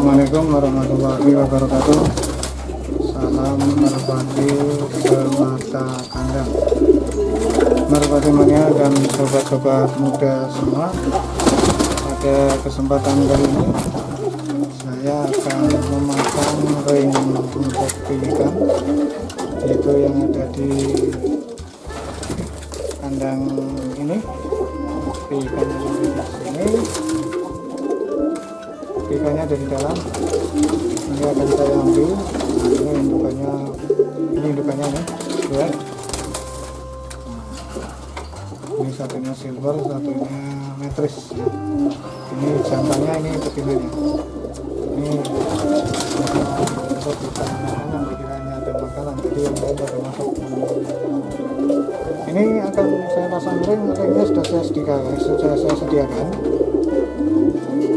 Assalamualaikum warahmatullahi wabarakatuh. Salam merpati semata kandang. Merpati mania dan sobat-sobat muda semua Pada kesempatan kali ini Saya akan memasang ring untuk ikan Yaitu yang ada di kandang ini ikan ada di dalam. Ini akan saya ambil. Ini indukannya ini indukannya nih dua Nah, ini satunya silver satunya metris ini jantannya ini betinanya ini. Untuk kita makanan pikirannya ada makanan. Jadi yang lain pada masuk. Ini akan saya pasang ring ringnya sudah saya sediakan sudah saya sediakan.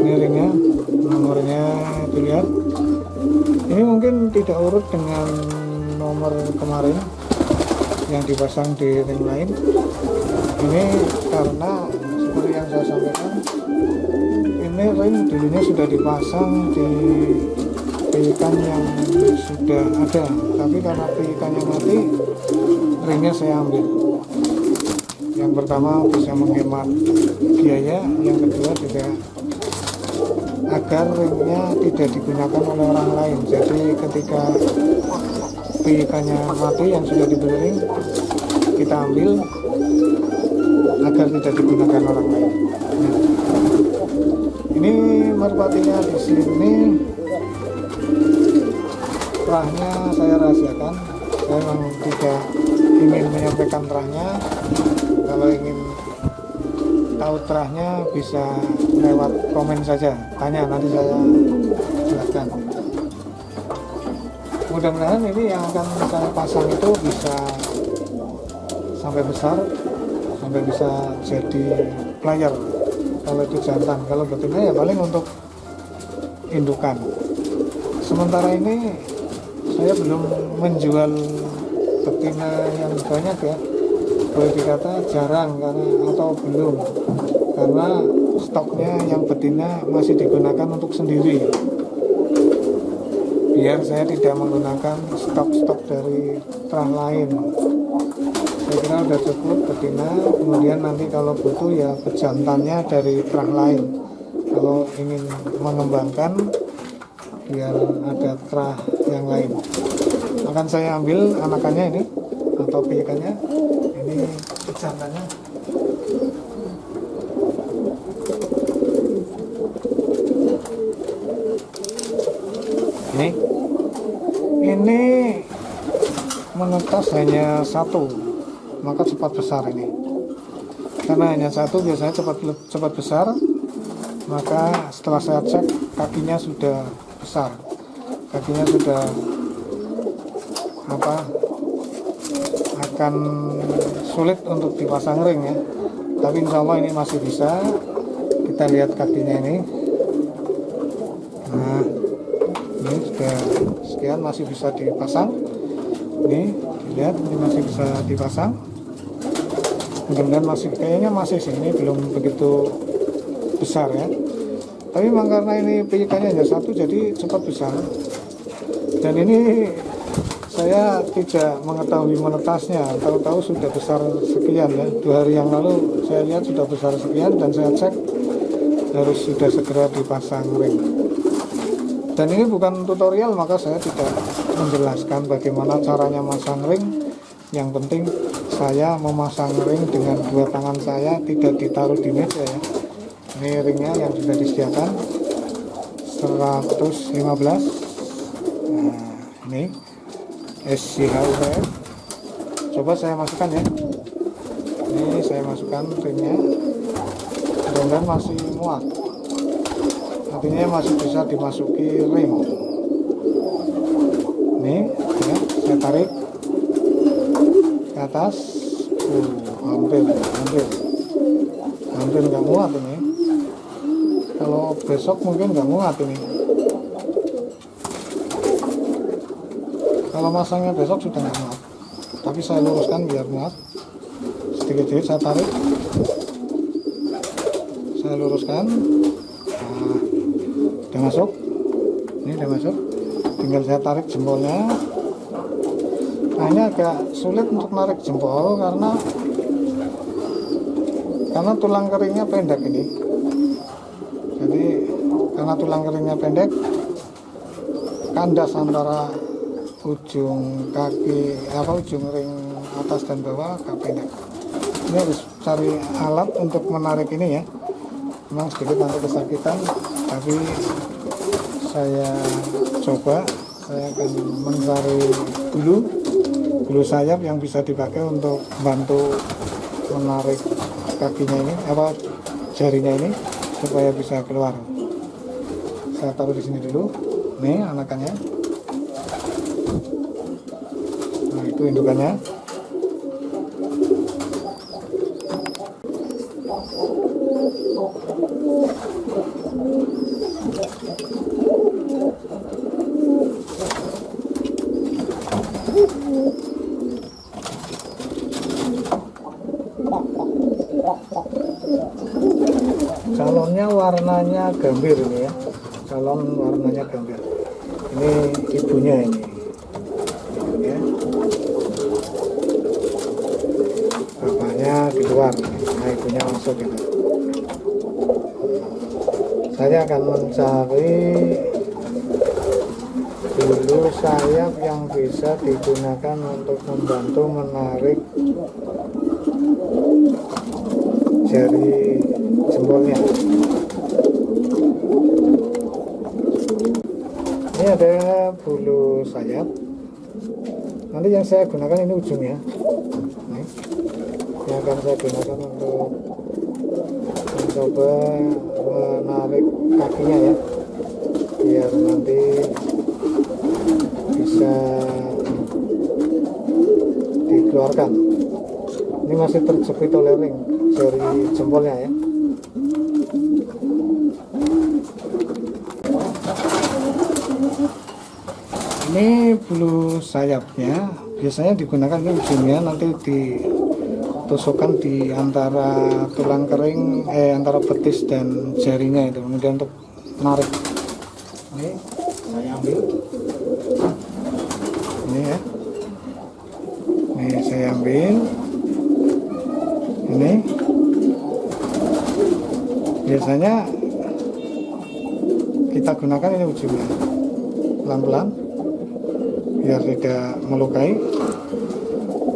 Ini ringnya nomornya dilihat. Ini mungkin tidak urut dengan nomor kemarin yang dipasang di ring lain. Ini karena seperti yang saya sampaikan ini ring dulunya sudah dipasang di ikan yang sudah ada. Tapi karena ikannya mati ringnya saya ambil. Yang pertama bisa menghemat biaya yang kedua juga agar ringnya tidak digunakan oleh orang lain. Jadi ketika ikannya mati yang sudah dibeli ring kita ambil agar tidak digunakan orang lain. Nah, ini merpatinya di sini. Terahnya saya rahasiakan. Saya memang tidak ingin menyampaikan terahnya kalau ingin tahu terahnya bisa lewat komen saja. Tanya nanti saya jelaskan. Mudah-mudahan ini yang akan saya pasang itu bisa sampai besar sampai bisa jadi player. Kalau itu jantan kalau betina ya paling untuk indukan. Sementara ini saya belum menjual betina yang banyak ya boleh dikata jarang karena atau belum. Karena stoknya yang betina masih digunakan untuk sendiri. Biar saya tidak menggunakan stok-stok dari terah lain. Saya kira udah cukup betina. Kemudian nanti kalau butuh ya pejantannya dari terah lain. Kalau ingin mengembangkan biar ada terah yang lain. Akan saya ambil anakannya ini atau piikannya ini pejantannya ini? Ini menetas hanya satu maka cepat besar ini. Karena hanya satu biasanya cepat cepat besar maka setelah saya cek kakinya sudah besar. Kakinya sudah apa akan sulit untuk dipasang ring ya. Tapi insya Allah ini masih bisa. Kita lihat kakinya ini. Nah ini sudah sekian masih bisa dipasang. Ini lihat ini masih bisa dipasang. Mudah-mudahan masih kayaknya masih sih ini belum begitu besar ya. Tapi memang karena ini piikannya hanya satu jadi cepat besar dan ini saya tidak mengetahui menetasnya. Tahu-tahu sudah besar sekian ya. Dua hari yang lalu saya lihat sudah besar sekian dan saya cek harus sudah segera dipasang ring. Dan ini bukan tutorial maka saya tidak menjelaskan bagaimana caranya masang ring. Yang penting saya memasang ring dengan dua tangan saya tidak ditaruh di meja ya. Ini ringnya yang sudah disediakan. 115 nah ini SCHUPF coba saya masukkan ya. Ini saya masukkan ringnya. Mudah-mudahan masih muat. Artinya masih bisa dimasuki ring. Ini ya saya tarik ke atas. Uh, hampir hampir. Hampir nggak muat ini. Kalau besok mungkin nggak muat ini kalau masangnya besok sudah nggak muat tapi saya luruskan biar muat. Sedikit-sedikit saya tarik. Saya luruskan. Nah, udah masuk. Ini udah masuk. Tinggal saya tarik jempolnya. Nah ini agak sulit untuk narik jempol karena karena tulang keringnya pendek ini. Jadi karena tulang keringnya pendek kandas antara ujung kaki apa ujung ring atas dan bawah agak pendek. Ini harus cari alat untuk menarik ini ya. Memang sedikit nanti kesakitan tapi saya coba. Saya akan mencari bulu bulu sayap yang bisa dipakai untuk bantu menarik kakinya ini apa jarinya ini supaya bisa keluar. Saya taruh di sini dulu. Nih anakannya indukannya calonnya warnanya gambir ini ya. Calon warnanya gambir. Ini ibunya ini ibunya bapaknya di luar nah masuk ini saya akan mencari bulu sayap yang bisa digunakan untuk membantu menarik jari jempolnya. Ini ada bulu sayap. Nanti yang saya gunakan ini ujungnya. Yang akan saya gunakan untuk mencoba menarik kakinya ya. Biar nanti bisa dikeluarkan. Ini masih terjepit oleh ring jari jempolnya ya. Ini bulu sayapnya. Biasanya digunakan ini ujungnya nanti ditusukkan di antara tulang kering eh antara betis dan jarinya itu. Kemudian untuk narik ini saya ambil. Ini ya. Ini saya ambil. Ini. Biasanya kita gunakan ini ujungnya pelan-pelan. Biar tidak melukai.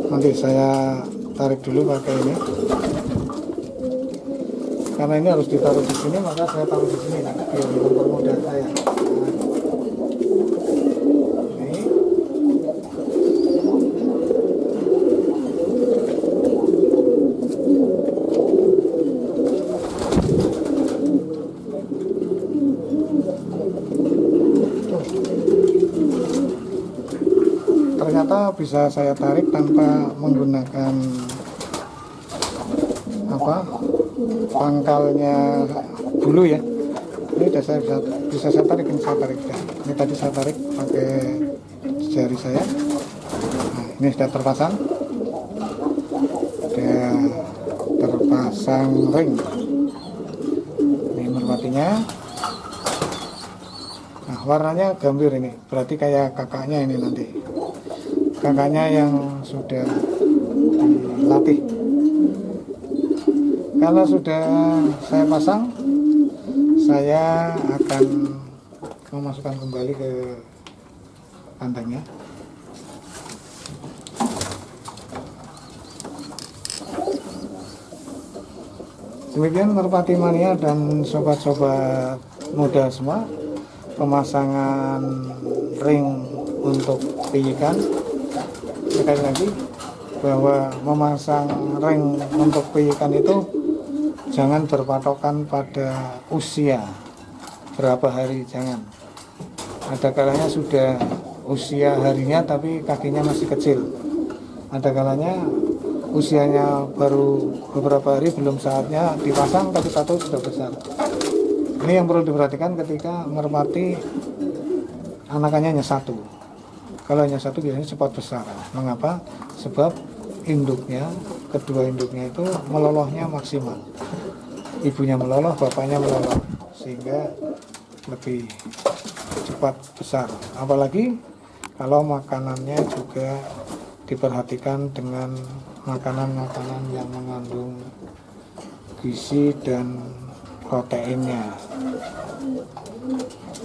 Nanti saya tarik dulu pakai ini. Karena ini harus ditaruh di sini maka saya taruh di sini biar mempermudah saya ternyata bisa saya tarik tanpa menggunakan apa pangkalnya bulu ya. Ini sudah saya bisa, bisa saya tarik ini saya tarik. Ya. ini tadi saya tarik pakai jari saya. Nah, ini sudah terpasang. Sudah terpasang ring. Ini merpatinya. Nah warnanya gambir ini. Berarti kayak kakaknya ini nanti kakaknya yang sudah dilatih. Karena sudah saya pasang saya akan memasukkan kembali ke kandangnya demikian merpati mania dan sobat-sobat muda semua pemasangan ring untuk pijikan sekali lagi bahwa memasang ring untuk pijikan itu jangan berpatokan pada usia. Berapa hari jangan. Ada kalanya sudah usia harinya tapi kakinya masih kecil. Ada kalanya usianya baru beberapa hari belum saatnya dipasang tapi satu sudah besar. Ini yang perlu diperhatikan ketika merpati anakannya hanya satu kalau hanya satu biasanya cepat besar. Mengapa? Sebab induknya kedua induknya itu melolohnya maksimal. Ibunya meloloh bapaknya meloloh sehingga lebih cepat besar. Apalagi kalau makanannya juga diperhatikan dengan makanan-makanan yang mengandung gizi dan proteinnya.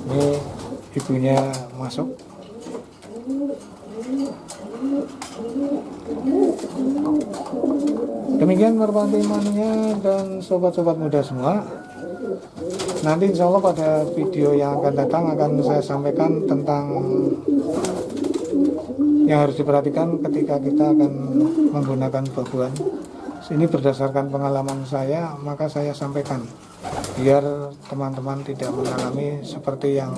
Ini ibunya masuk demikian merpati mania dan sobat-sobat muda semua. Nanti insya Allah pada video yang akan datang akan saya sampaikan tentang yang harus diperhatikan ketika kita akan menggunakan babuan ini berdasarkan pengalaman saya maka saya sampaikan biar teman-teman tidak mengalami seperti yang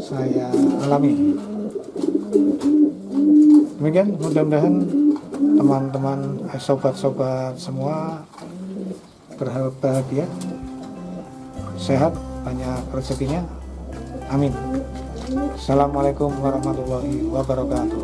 saya alami. Demikian mudah-mudahan teman-teman eh, sobat-sobat semua berbahagia sehat banyak rezekinya. Amin. Assalamualaikum warahmatullahi wabarakatuh